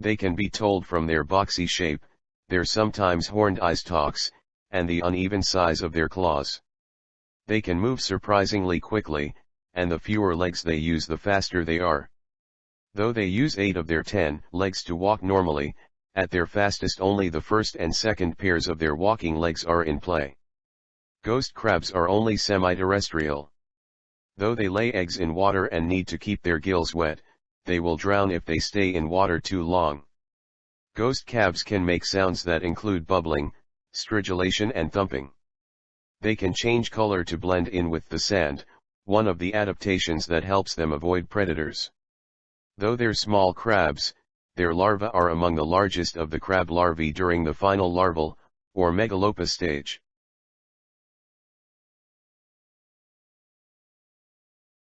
They can be told from their boxy shape, their sometimes horned eye stalks, and the uneven size of their claws. They can move surprisingly quickly, and the fewer legs they use the faster they are. Though they use 8 of their 10 legs to walk normally, at their fastest only the first and second pairs of their walking legs are in play. Ghost crabs are only semi-terrestrial. Though they lay eggs in water and need to keep their gills wet, they will drown if they stay in water too long. Ghost crabs can make sounds that include bubbling, stridulation and thumping. They can change color to blend in with the sand, one of the adaptations that helps them avoid predators. Though they're small crabs, their larvae are among the largest of the crab larvae during the final larval, or megalopa stage.